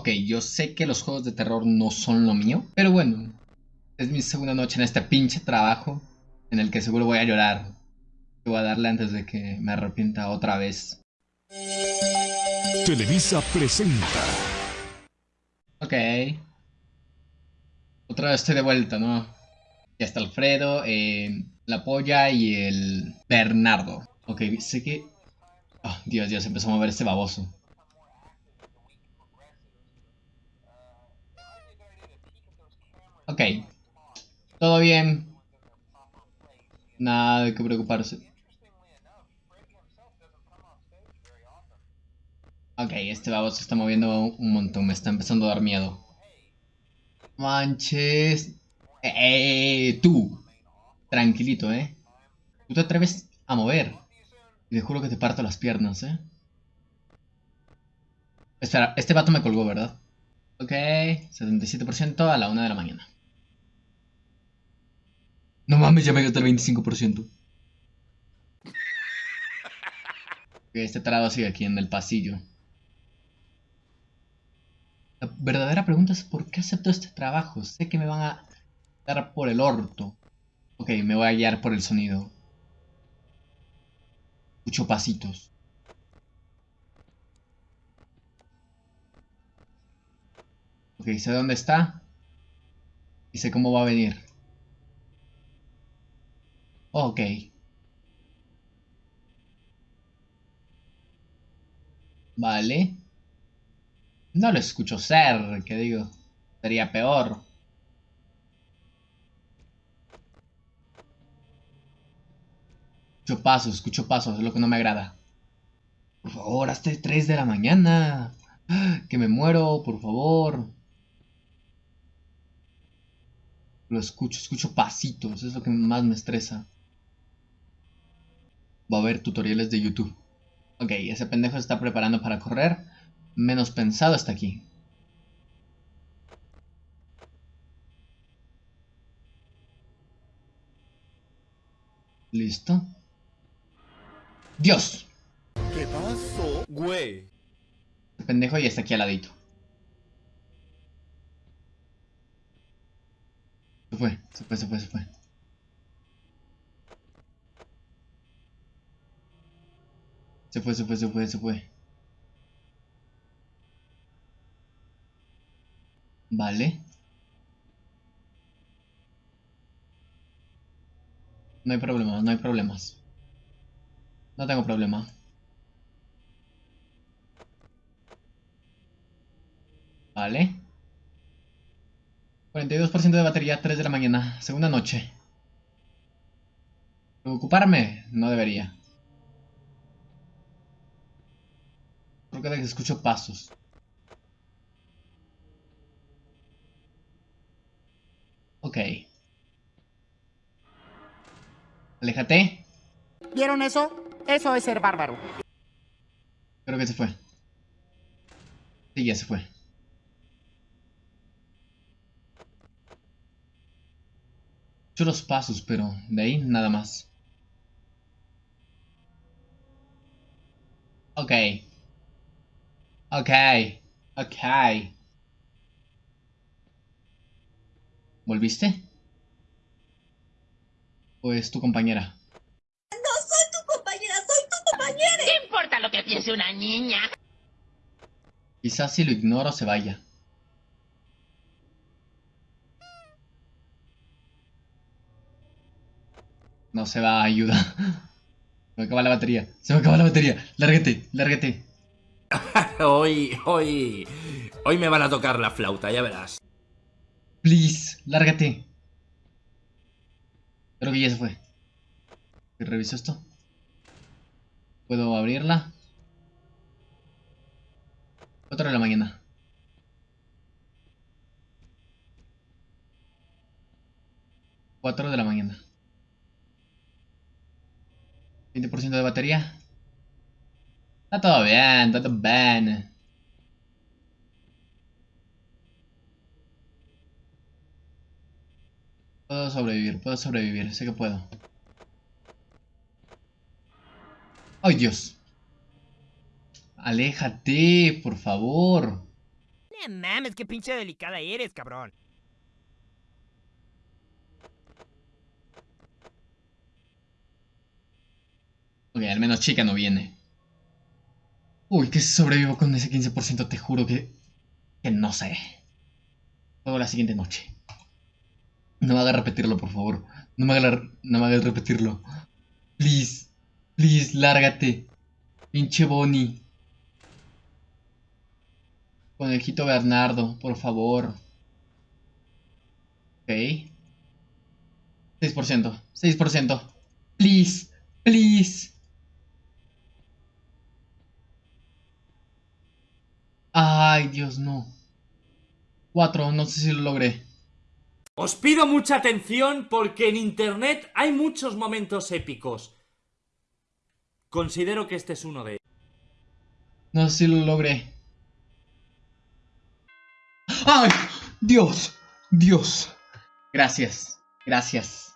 Ok, yo sé que los juegos de terror no son lo mío, pero bueno, es mi segunda noche en este pinche trabajo en el que seguro voy a llorar. Voy a darle antes de que me arrepienta otra vez. Televisa presenta. Ok. Otra vez estoy de vuelta, ¿no? Ya está Alfredo, eh, la polla y el Bernardo. Ok, sé que... Oh, Dios, Dios, empezó a mover este baboso. Ok. Todo bien. Nada de qué preocuparse. Ok, este baboso se está moviendo un montón. Me está empezando a dar miedo. Manches. Eh, tú. Tranquilito, ¿eh? Tú te atreves a mover. Y te juro que te parto las piernas, ¿eh? Espera, este vato me colgó, ¿verdad? Ok, 77% a la 1 de la mañana. No mames, ya me gasté el 25%. Este tarado sigue aquí en el pasillo. La verdadera pregunta es ¿por qué acepto este trabajo? Sé que me van a dar por el orto. Ok, me voy a guiar por el sonido. Escucho pasitos. Ok, sé dónde está. Y sé cómo va a venir. Ok. Vale. No lo escucho ser, que digo. Sería peor. Escucho pasos, escucho pasos, es lo que no me agrada. Por favor, hasta 3 de la mañana. Que me muero, por favor. Lo escucho, escucho pasitos, es lo que más me estresa. Va a haber tutoriales de YouTube. Ok, ese pendejo se está preparando para correr. Menos pensado hasta aquí. Listo. ¡Dios! ¿Qué pasó, güey? El pendejo ya está aquí al ladito. Se fue, se fue, se fue, se fue. Se fue, se fue, se fue, se fue. Vale. No hay problemas, no hay problemas. No tengo problema. Vale. 42% de batería, 3 de la mañana, segunda noche. ¿Preocuparme? No debería. Creo que escucho pasos. Ok. Aléjate. ¿Vieron eso? Eso es ser bárbaro. Creo que se fue. Sí, ya se fue. Escucho los pasos, pero de ahí nada más. Ok. Ok. Ok. ¿Volviste? ¿O es tu compañera? No soy tu compañera, soy tu compañera. ¿Qué importa lo que piense una niña? Quizás si lo ignoro se vaya. No se va, ayuda. Se me acaba la batería. Se me acaba la batería. Lárgate, lárgate. hoy, hoy, hoy me van a tocar la flauta, ya verás. Please, lárgate. Creo que ya se fue. Reviso esto. ¿Puedo abrirla? 4 de la mañana. Cuatro de la mañana. 20% de batería. Está todo bien, está todo bien. Puedo sobrevivir, puedo sobrevivir, sé que puedo. ¡Ay, Dios! Aléjate, por favor. Eh, mames, qué pinche delicada eres, cabrón. Ok, al menos chica no viene. Uy, que sobrevivo con ese 15%, te juro que... Que no sé. Juego la siguiente noche. No me hagas repetirlo, por favor. No me hagas, no repetirlo. Please. Please, lárgate. Pinche Bonnie. Conejito Bernardo, por favor. Ok. 6%. 6%. Please. Please. Ay, Dios, no. 4, no sé si lo logré. Os pido mucha atención porque en internet hay muchos momentos épicos. Considero que este es uno de ellos. No sé si lo logré. ¡Ay! Dios, Dios. Gracias, gracias.